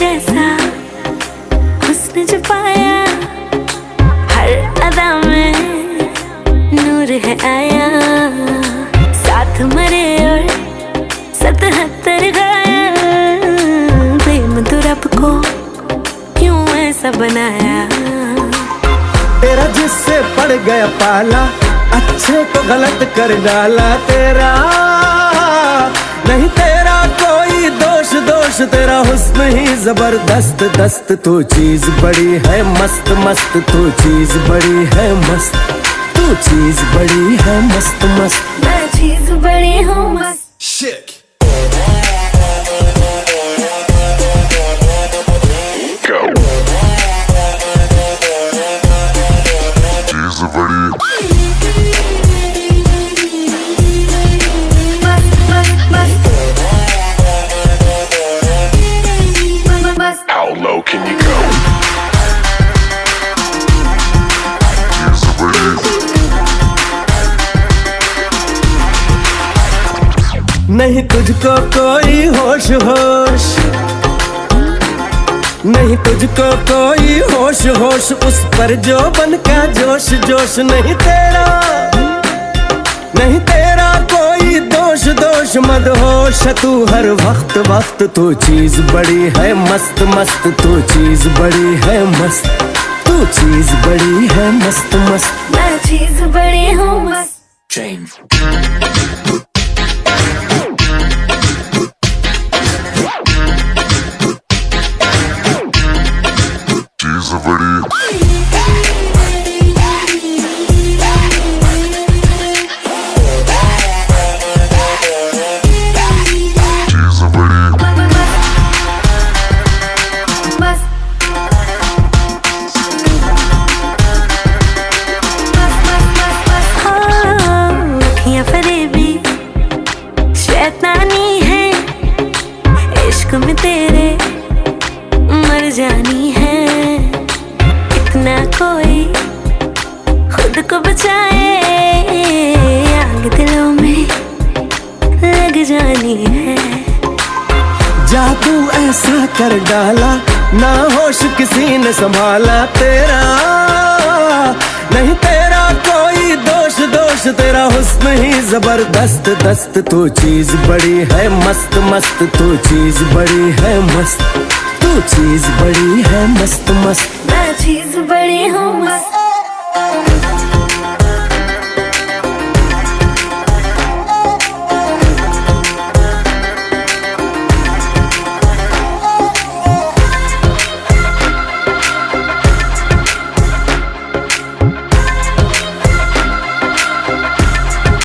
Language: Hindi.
जैसा उसने जो हर अदा में नूर है आया। साथ मरे और सतहत्तर घायल प्रेम तो को क्यों ऐसा बनाया? तेरा जिससे पड़ गया पाला, अच्छे को गलत कर डाला तेरा। नहीं तेरा कोई दोष दोष तेरा हुस्न ही ज़बरदस्त। दस्त तो चीज़ बड़ी है मस्त मस्त तो चीज़ बड़ी है मस्त। तू चीज़ बड़ी है मस्त मस्त। मैं चीज़ बड़ी हूँ मस्त। Shit. Go. She's a नहीं तुझको कोई होश होश। नहीं तुझको कोई होश होश उस पर जो बन का जोश जोश नहीं तेरा। नहीं तेरा कोई दोष दोष मद होश। तू हर वक्त वक्त तू चीज़ बड़ी है मस्त मस्त। तू चीज़ बड़ी है मस्त तू चीज़ बड़ी है मस्त मस्त। मैं चीज़ बड़ी हूँ मस्त। Change. इश्क में तेरे मर जानी है इतना कोई खुद को बचाए। आग दिलों में लग जानी है। जादू ऐसा कर डाला ना होश किसी ने संभाला। तेरा नहीं तेरा कोई दोष दोष तेरा हुस्न ही ज़बरदस्त। दस्त तू चीज़ बड़ी है मस्त मस्त तू चीज़ बड़ी है मस्त। तू चीज़ बड़ी है मस्त मस्त। चीज़ बड़ी हूँ मस्त।